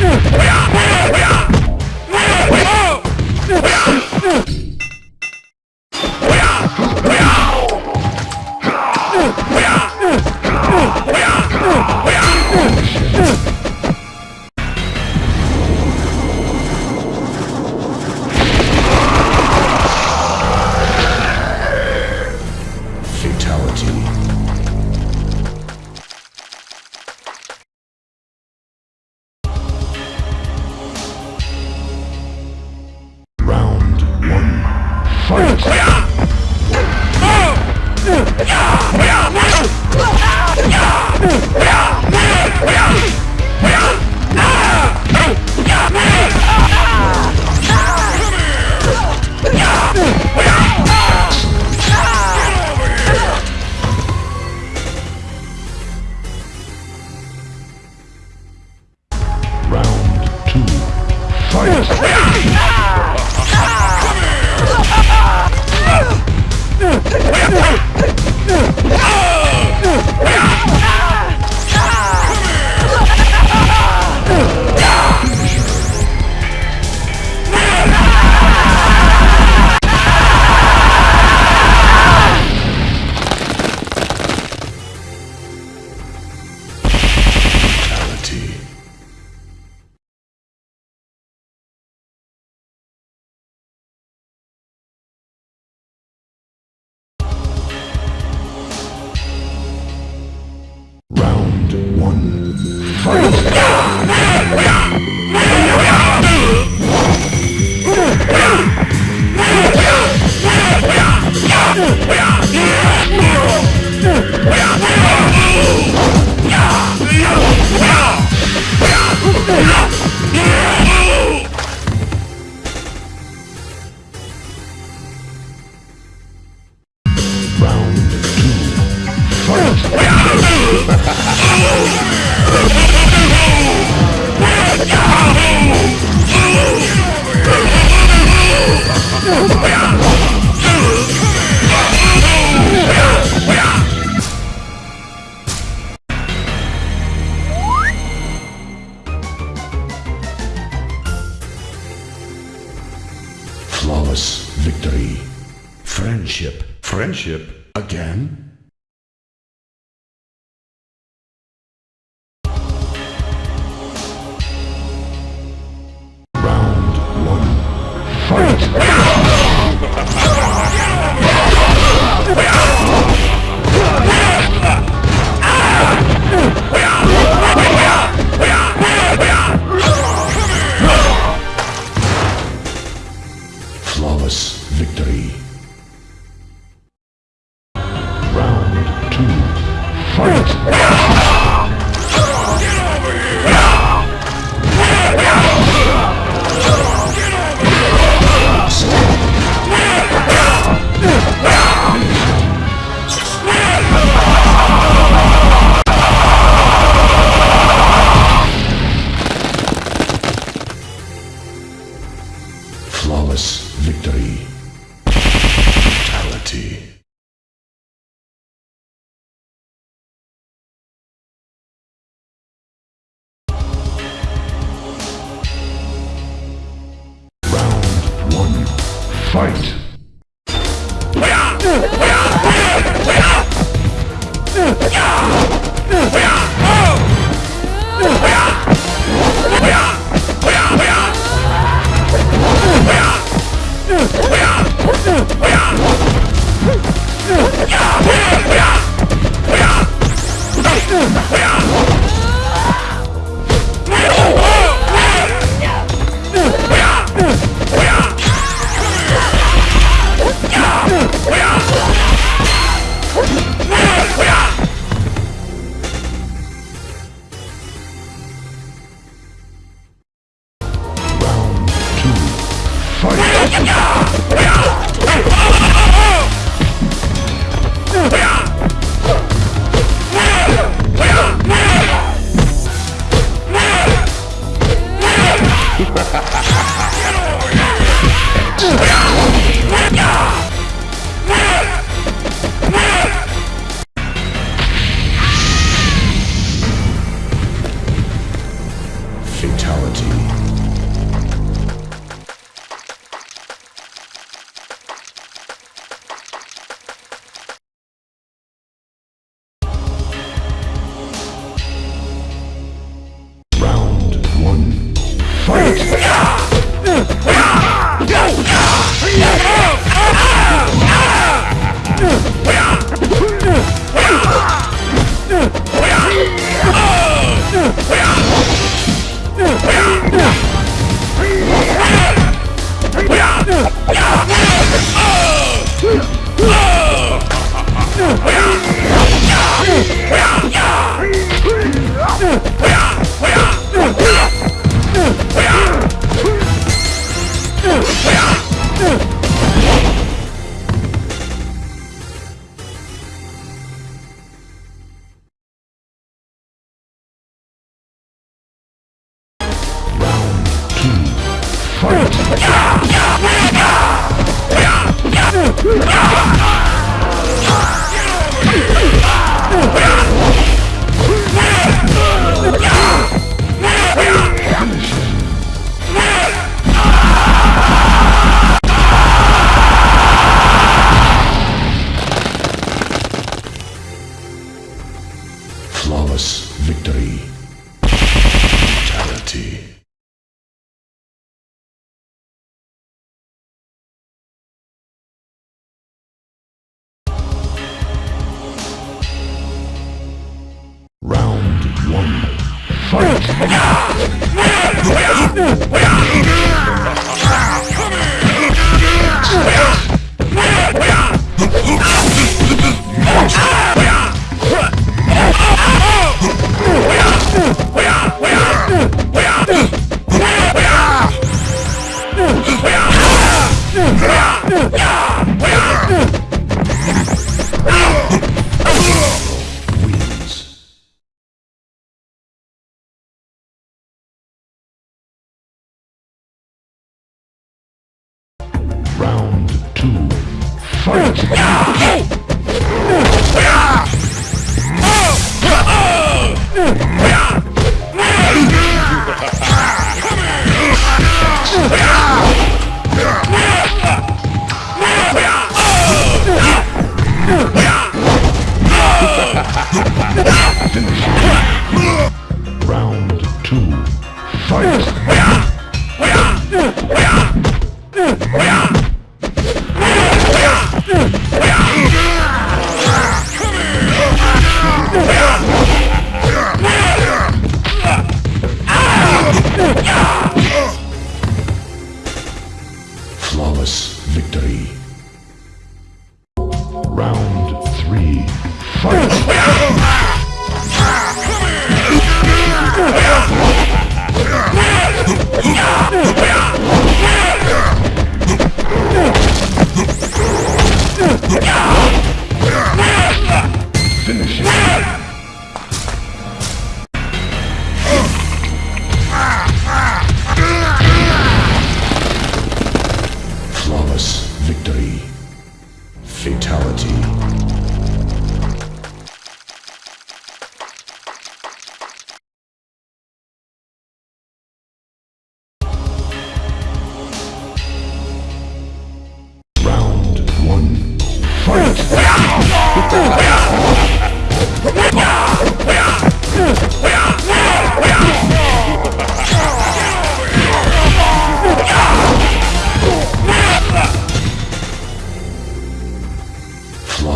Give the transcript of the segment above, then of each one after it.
We are Fight! Fight!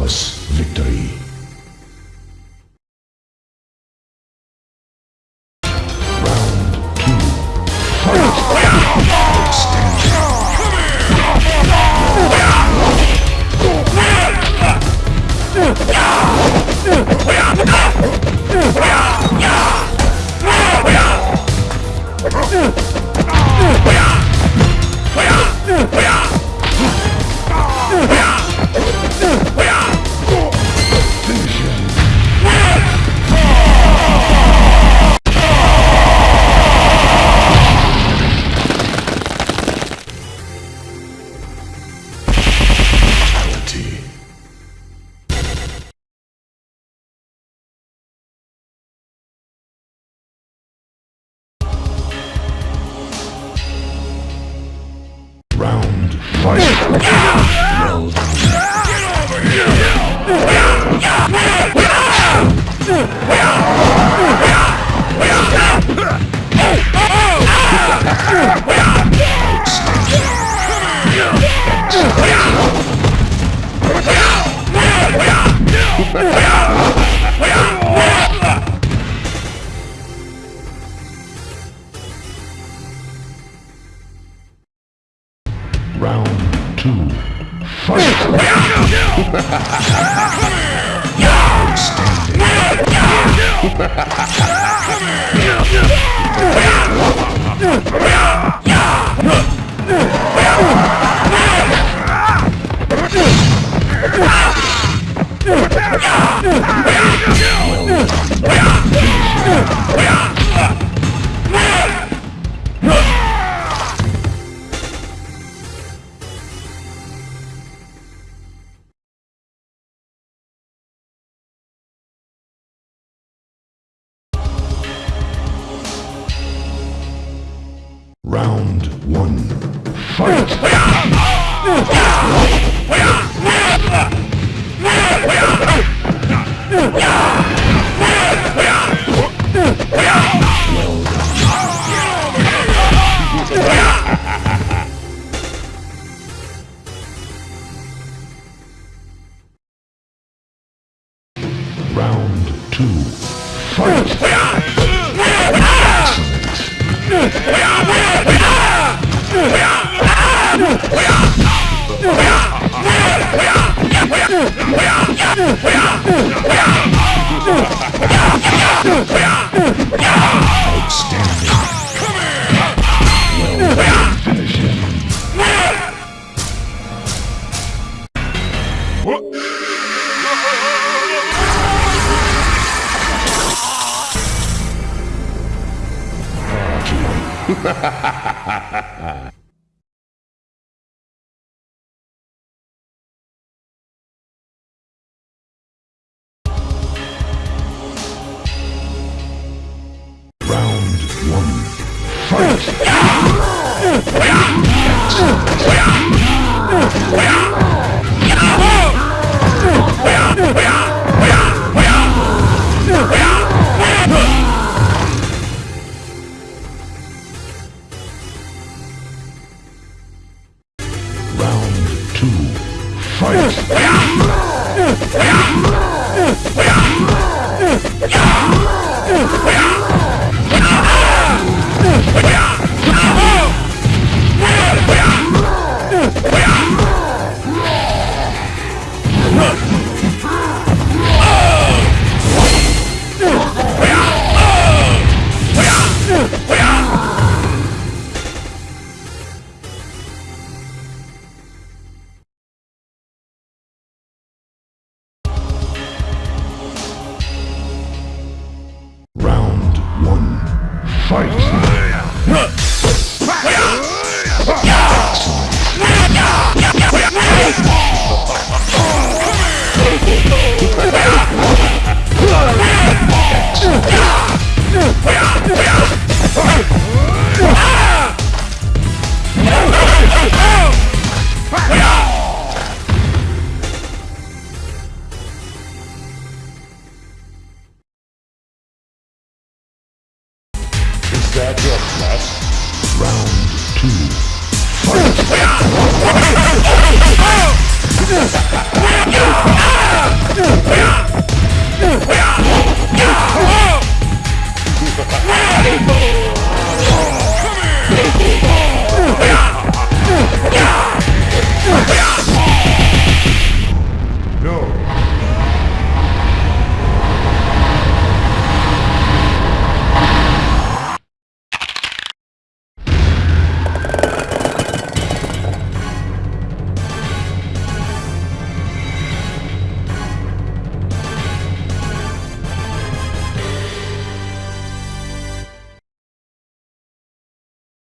Flawless 뭐야? 뭐야? 뭐야? 뭐야? Everybody